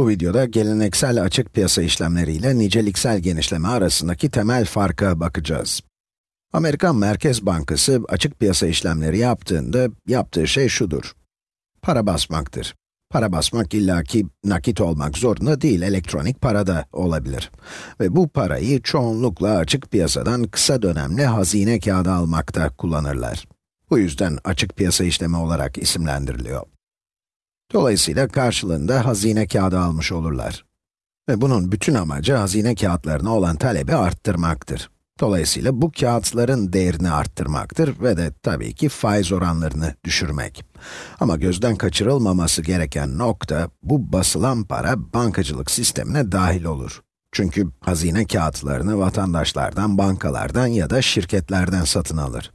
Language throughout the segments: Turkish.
Bu videoda geleneksel açık piyasa işlemleri ile niceliksel genişleme arasındaki temel farka bakacağız. Amerikan Merkez Bankası açık piyasa işlemleri yaptığında yaptığı şey şudur. Para basmaktır. Para basmak illaki nakit olmak zorunda değil, elektronik para da olabilir. Ve bu parayı çoğunlukla açık piyasadan kısa dönemli hazine kağıdı almakta kullanırlar. Bu yüzden açık piyasa işlemi olarak isimlendiriliyor. Dolayısıyla karşılığında hazine kağıdı almış olurlar. Ve bunun bütün amacı hazine kağıtlarına olan talebi arttırmaktır. Dolayısıyla bu kağıtların değerini arttırmaktır ve de tabii ki faiz oranlarını düşürmek. Ama gözden kaçırılmaması gereken nokta, bu basılan para bankacılık sistemine dahil olur. Çünkü hazine kağıtlarını vatandaşlardan, bankalardan ya da şirketlerden satın alır.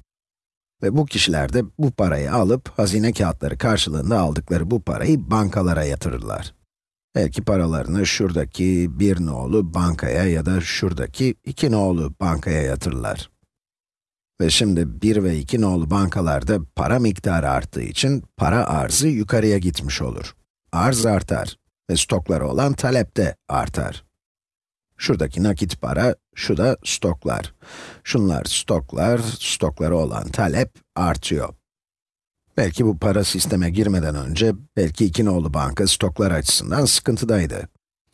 Ve bu kişiler de bu parayı alıp, hazine kağıtları karşılığında aldıkları bu parayı bankalara yatırırlar. Belki paralarını şuradaki bir nolu bankaya ya da şuradaki iki nolu bankaya yatırırlar. Ve şimdi 1 ve 2 nolu bankalarda para miktarı arttığı için para arzı yukarıya gitmiş olur. Arz artar ve stokları olan talep de artar. Şuradaki nakit para, şu da stoklar. Şunlar stoklar, stokları olan talep artıyor. Belki bu para sisteme girmeden önce, belki iki nolu banka stoklar açısından sıkıntıdaydı.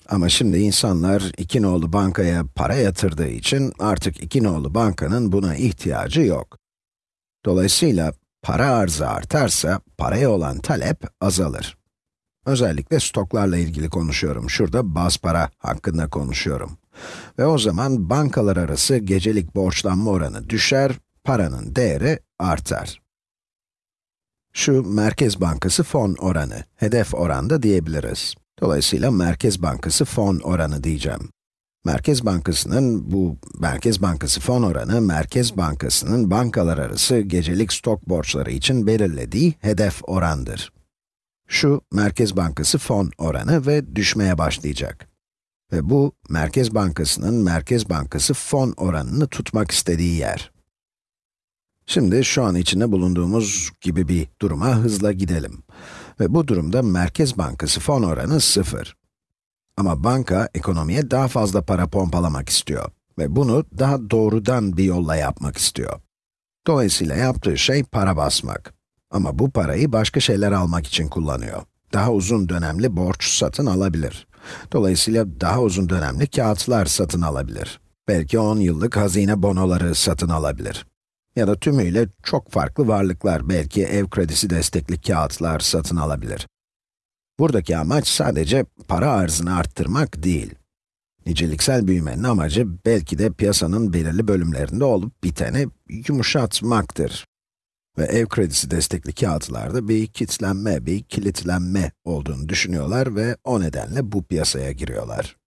Ama şimdi insanlar iki nolu bankaya para yatırdığı için artık iki nolu bankanın buna ihtiyacı yok. Dolayısıyla para arzı artarsa paraya olan talep azalır. Özellikle stoklarla ilgili konuşuyorum. Şurada baz para hakkında konuşuyorum. Ve o zaman bankalar arası gecelik borçlanma oranı düşer, paranın değeri artar. Şu Merkez Bankası fon oranı, hedef oranda diyebiliriz. Dolayısıyla Merkez Bankası fon oranı diyeceğim. Merkez Bankası'nın bu Merkez Bankası fon oranı, Merkez Bankası'nın bankalar arası gecelik stok borçları için belirlediği hedef orandır. Şu Merkez Bankası fon oranı ve düşmeye başlayacak. Ve bu, Merkez Bankası'nın Merkez Bankası fon oranını tutmak istediği yer. Şimdi şu an içinde bulunduğumuz gibi bir duruma hızla gidelim. Ve bu durumda Merkez Bankası fon oranı 0. Ama banka, ekonomiye daha fazla para pompalamak istiyor. Ve bunu daha doğrudan bir yolla yapmak istiyor. Dolayısıyla yaptığı şey para basmak. Ama bu parayı başka şeyler almak için kullanıyor. Daha uzun dönemli borç satın alabilir. Dolayısıyla daha uzun dönemli kağıtlar satın alabilir. Belki 10 yıllık hazine bonoları satın alabilir. Ya da tümüyle çok farklı varlıklar, belki ev kredisi destekli kağıtlar satın alabilir. Buradaki amaç sadece para arzını arttırmak değil. Niceliksel büyümenin amacı belki de piyasanın belirli bölümlerinde olup biteni yumuşatmaktır. Ve ev kredisi destekli kağıtlarda bir kilitlenme, bir kilitlenme olduğunu düşünüyorlar ve o nedenle bu piyasaya giriyorlar.